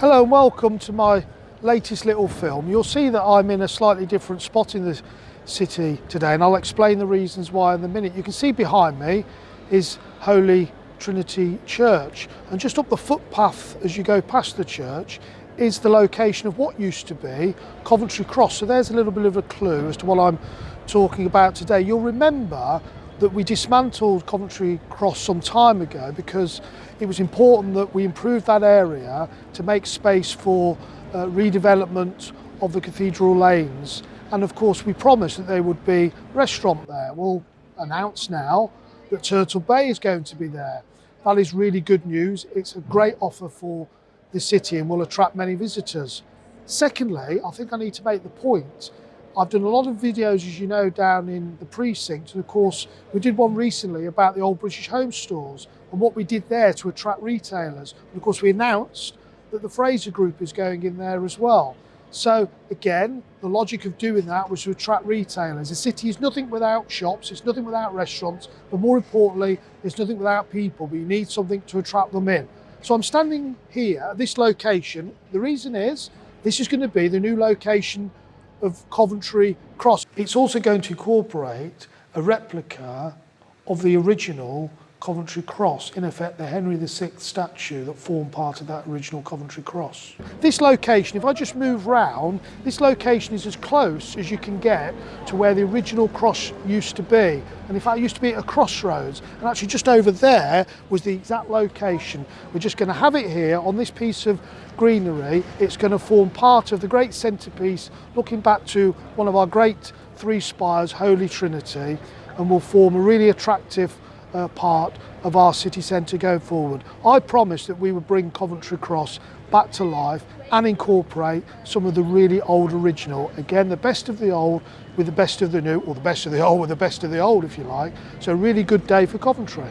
Hello and welcome to my latest little film. You'll see that I'm in a slightly different spot in the city today and I'll explain the reasons why in a minute. You can see behind me is Holy Trinity Church and just up the footpath as you go past the church is the location of what used to be Coventry Cross. So there's a little bit of a clue as to what I'm talking about today. You'll remember that we dismantled Coventry Cross some time ago because it was important that we improve that area to make space for uh, redevelopment of the cathedral lanes and of course we promised that there would be restaurant there. We'll announce now that Turtle Bay is going to be there. That is really good news. It's a great offer for the city and will attract many visitors. Secondly, I think I need to make the point I've done a lot of videos, as you know, down in the precinct. And of course, we did one recently about the old British home stores and what we did there to attract retailers. And of course, we announced that the Fraser Group is going in there as well. So again, the logic of doing that was to attract retailers. The city is nothing without shops, it's nothing without restaurants, but more importantly, it's nothing without people, but you need something to attract them in. So I'm standing here at this location. The reason is, this is going to be the new location of Coventry Cross. It's also going to incorporate a replica of the original Coventry Cross, in effect the Henry VI statue that formed part of that original Coventry Cross. This location, if I just move round, this location is as close as you can get to where the original cross used to be. And in fact, it used to be at a crossroads. And actually just over there was the exact location. We're just going to have it here on this piece of greenery. It's going to form part of the great centrepiece, looking back to one of our great three spires, Holy Trinity, and will form a really attractive uh, part of our city centre going forward. I promised that we would bring Coventry Cross back to life and incorporate some of the really old original. Again, the best of the old with the best of the new, or the best of the old with the best of the old, if you like. So really good day for Coventry.